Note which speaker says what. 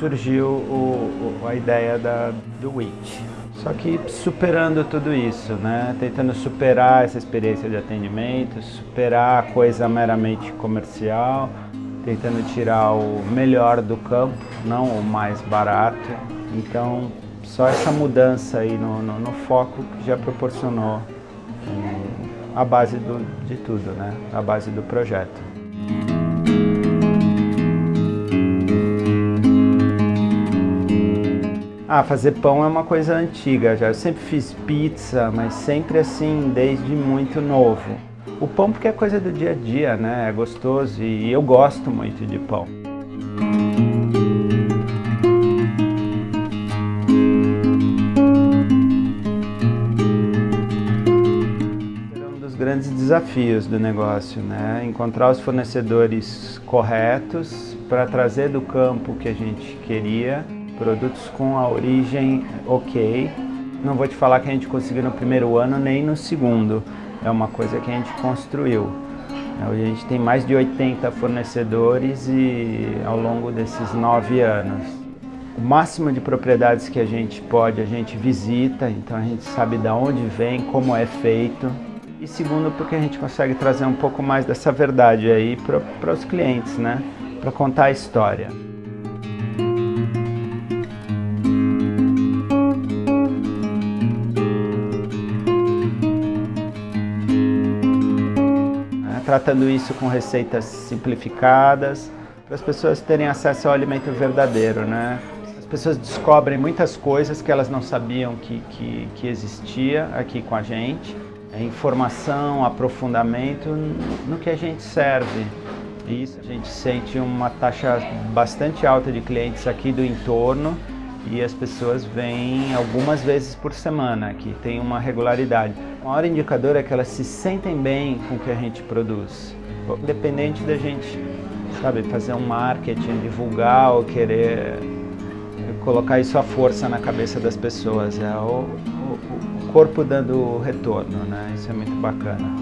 Speaker 1: surgiu o, o, a ideia da, do WIT. Só que superando tudo isso, né? tentando superar essa experiência de atendimento, superar a coisa meramente comercial, tentando tirar o melhor do campo, não o mais barato. Então, só essa mudança aí no, no, no foco que já proporcionou um, a base do, de tudo, né? a base do projeto. Ah, fazer pão é uma coisa antiga já. Eu sempre fiz pizza, mas sempre assim, desde muito novo. O pão porque é coisa do dia a dia, né? É gostoso e eu gosto muito de pão. um dos grandes desafios do negócio, né? Encontrar os fornecedores corretos para trazer do campo que a gente queria produtos com a origem ok. Não vou te falar que a gente conseguiu no primeiro ano nem no segundo, é uma coisa que a gente construiu. A gente tem mais de 80 fornecedores e ao longo desses nove anos. O máximo de propriedades que a gente pode, a gente visita, então a gente sabe de onde vem, como é feito. E segundo, porque a gente consegue trazer um pouco mais dessa verdade aí para os clientes, né? Para contar a história. Tratando isso com receitas simplificadas, para as pessoas terem acesso ao alimento verdadeiro, né? As pessoas descobrem muitas coisas que elas não sabiam que, que, que existia aqui com a gente. É informação, aprofundamento no que a gente serve. Isso, a gente sente uma taxa bastante alta de clientes aqui do entorno e as pessoas vêm algumas vezes por semana, que tem uma regularidade. O maior indicador é que elas se sentem bem com o que a gente produz. Independente da gente, sabe, fazer um marketing, divulgar ou querer colocar isso à força na cabeça das pessoas. É o, o, o corpo dando retorno, né? Isso é muito bacana.